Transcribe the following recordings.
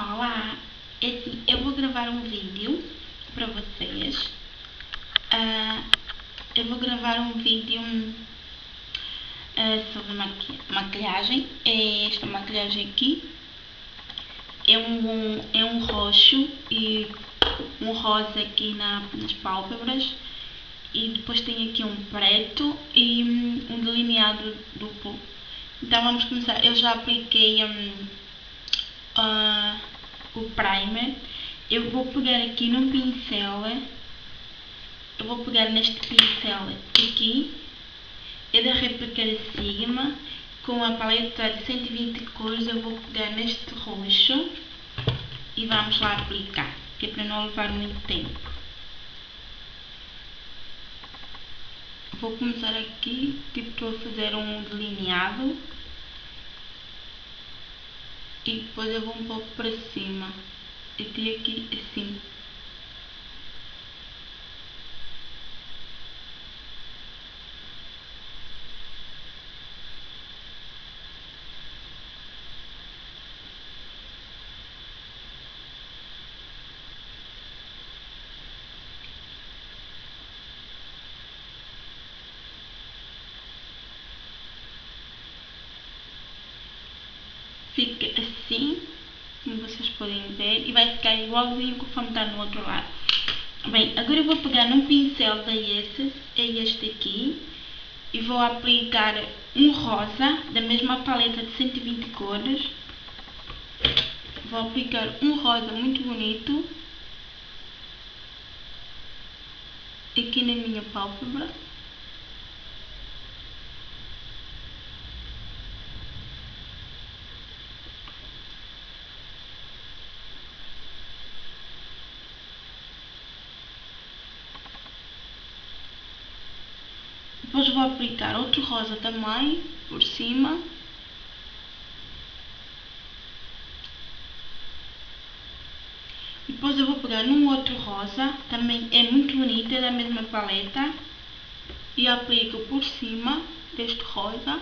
Olá! Eu vou gravar um vídeo para vocês. Uh, eu vou gravar um vídeo uh, sobre maqui maquilhagem. É esta maquilhagem aqui. É um, é um roxo e um rosa aqui na, nas pálpebras. E depois tem aqui um preto e um delineado duplo. Então vamos começar. Eu já apliquei... Um, uh, o primer, eu vou pegar aqui num pincel, eu vou pegar neste pincel aqui, é da réplica Sigma, com a paleta de 120 cores, eu vou pegar neste roxo e vamos lá aplicar, que é para não levar muito tempo. Vou começar aqui, tipo, estou a fazer um delineado e depois eu vou um pouco para cima. E tem aqui assim fica assim, como vocês podem ver, e vai ficar igualzinho conforme está no outro lado. Bem, agora eu vou pegar num pincel da Essence, é este aqui, e vou aplicar um rosa, da mesma paleta de 120 cores. Vou aplicar um rosa muito bonito, aqui na minha pálpebra. Depois vou aplicar outro rosa também por cima. Depois eu vou pegar num outro rosa, também é muito bonito, é da mesma paleta. E aplico por cima deste rosa.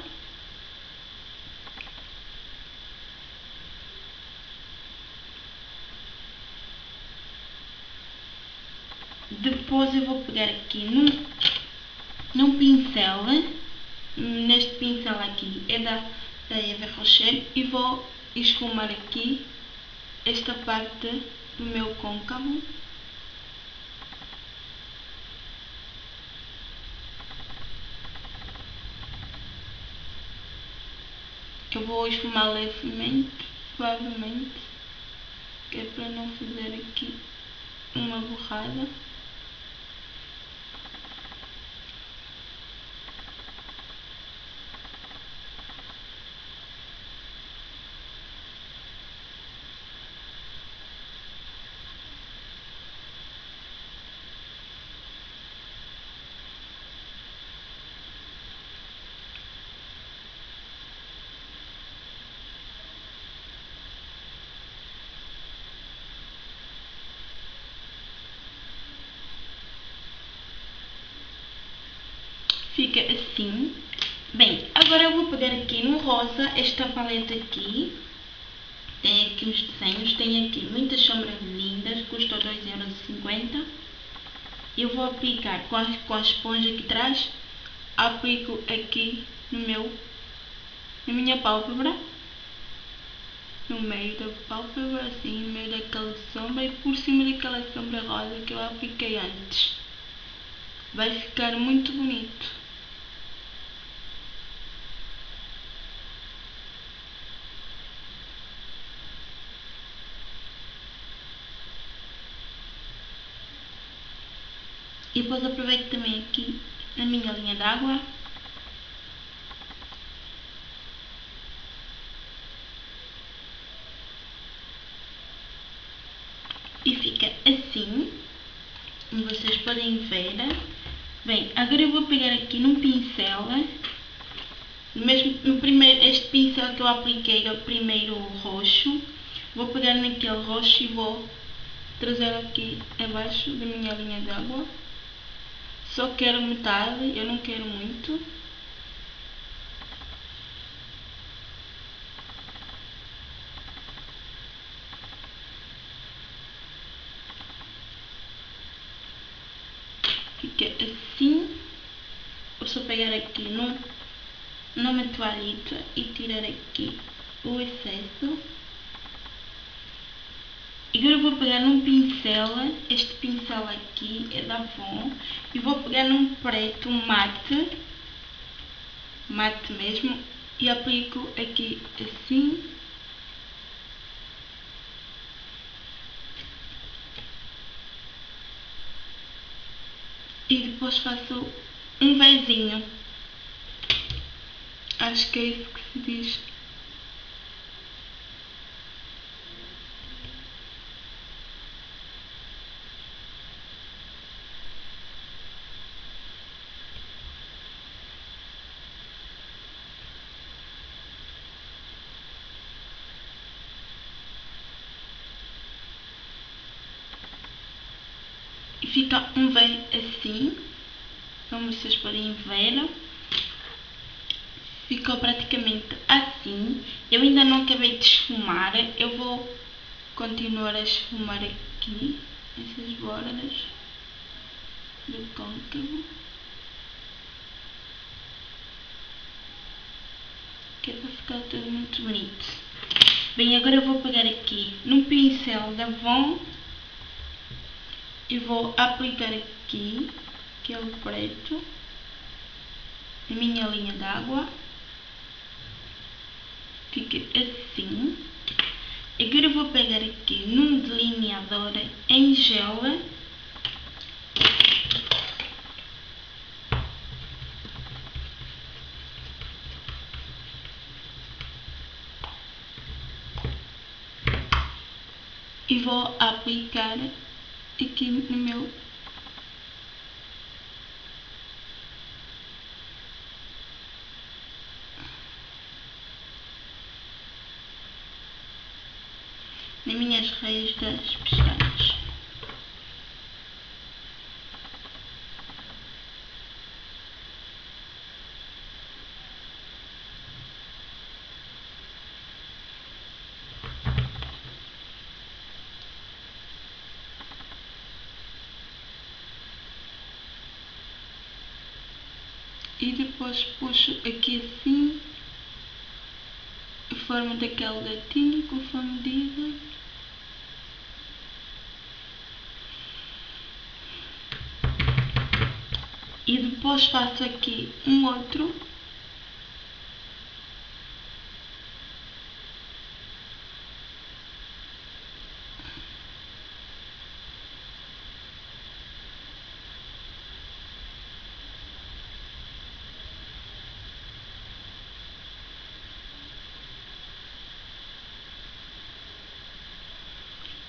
Depois eu vou pegar aqui num num pincel, neste pincel aqui é da, da Eva Rocher e vou esfumar aqui esta parte do meu côncavo. Eu vou esfumar levemente, suavemente, que é para não fazer aqui uma borrada. Fica assim. Bem, agora eu vou pegar aqui no rosa esta paleta aqui. Tem aqui os desenhos, tem aqui muitas sombras lindas, custa 2,50€. Eu vou aplicar com a, com a esponja aqui atrás, aplico aqui no meu, na minha pálpebra. No meio da pálpebra, assim, no meio daquela sombra e por cima daquela sombra rosa que eu apliquei antes. Vai ficar muito bonito. E depois aproveito também aqui a minha linha d'água. E fica assim, como vocês podem ver. Bem, agora eu vou pegar aqui num pincel, mesmo no primeiro, este pincel que eu apliquei, é o primeiro roxo, vou pegar naquele roxo e vou trazer aqui abaixo da minha linha d'água. Só quero metade, eu não quero muito. Fica é assim. Vou só pegar aqui no no meu toalhita e tirar aqui o excesso. E agora vou pegar num pincel, este pincel aqui é da Avon, e vou pegar num preto mate, mate mesmo, e aplico aqui assim. E depois faço um vezinho. Acho que é isso que se diz. E fica um V assim, como vocês podem ver. Ficou praticamente assim. Eu ainda não acabei de esfumar, eu vou continuar a esfumar aqui essas bordas do côncavo. Que é para ficar tudo muito bonito. Bem, agora eu vou pegar aqui no pincel da Von e vou aplicar aqui, que é preto, minha linha d'água. Fica assim. Agora vou pegar aqui num delineador em gel. E vou aplicar aqui no meu nas minhas raízes das pestanas. E depois puxo aqui assim forma daquele gatinho conforme dizem e depois faço aqui um outro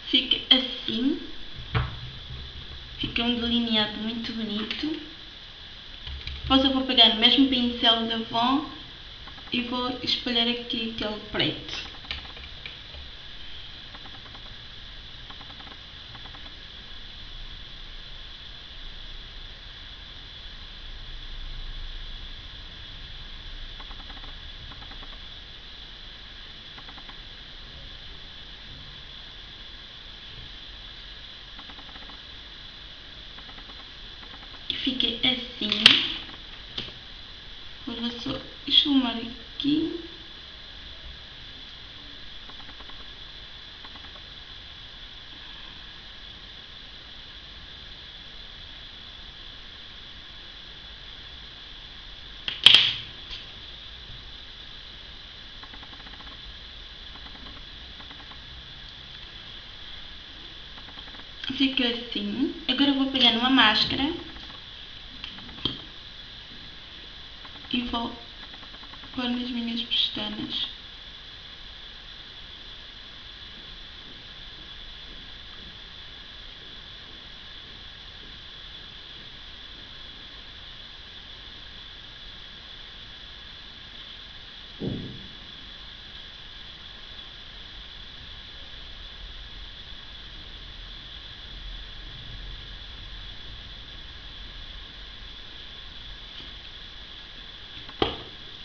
fica assim. Fica um delineado muito bonito. Depois eu vou pegar o mesmo pincel da Von e vou espalhar aqui aquele preto. fica assim. Vou só esfumar aqui. Fica assim. Agora eu vou pegar uma máscara e vou pôr nas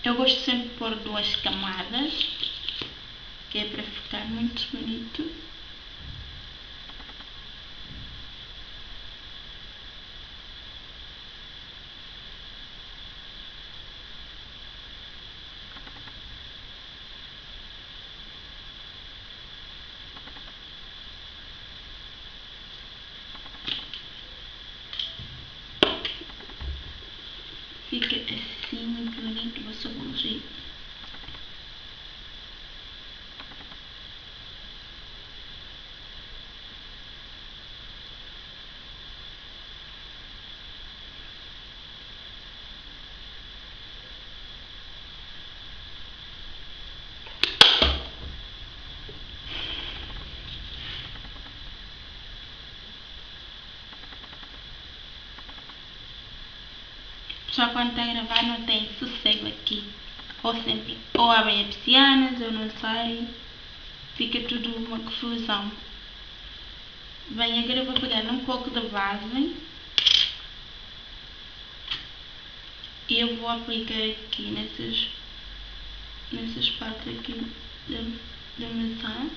Eu gosto sempre de pôr duas camadas, que é para ficar muito bonito. Fica assim, muito ninguém tem noção do jeito. Pessoa quando está a gravar não tem sossego aqui. Ou sempre, ou abrem as persianas, eu não sei. Fica tudo uma confusão. Bem, agora eu vou pegar um pouco da base. E eu vou aplicar aqui nessas, nessas partes aqui da, da maçã.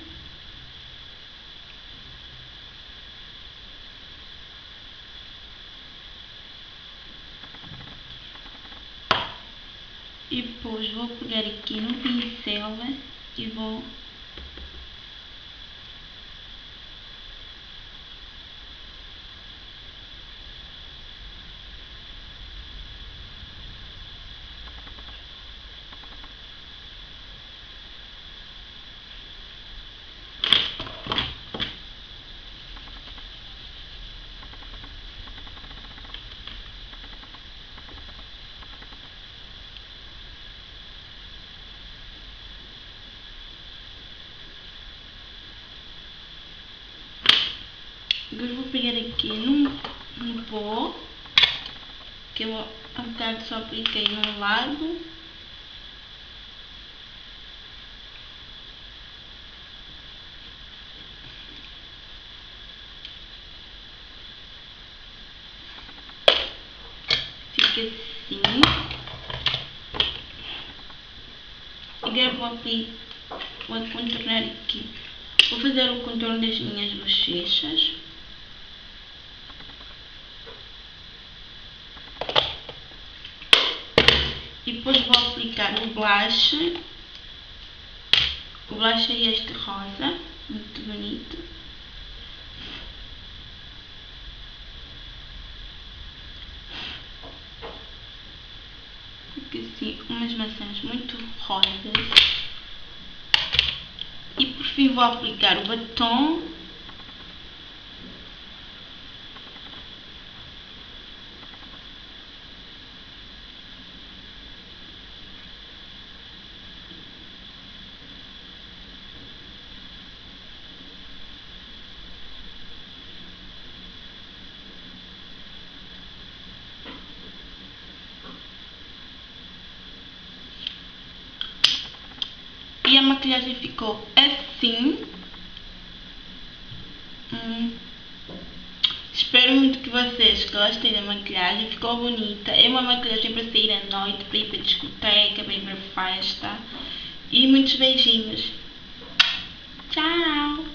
E depois vou pegar aqui no pincel e vou Agora vou pegar aqui num, num pó, que eu há bocado só apliquei num lado. Fica assim. Agora vou, vou contornar aqui. Vou fazer o contorno das minhas bochechas. E depois vou aplicar o blush. O blush é este rosa, muito bonito. Fica assim, umas maçãs muito rosas. E por fim vou aplicar o batom E a maquilhagem ficou assim. Hum. Espero muito que vocês gostem da maquilhagem, ficou bonita. É uma maquilhagem para sair à noite, para ir para discoteca, para ir para festa. E muitos beijinhos. Tchau!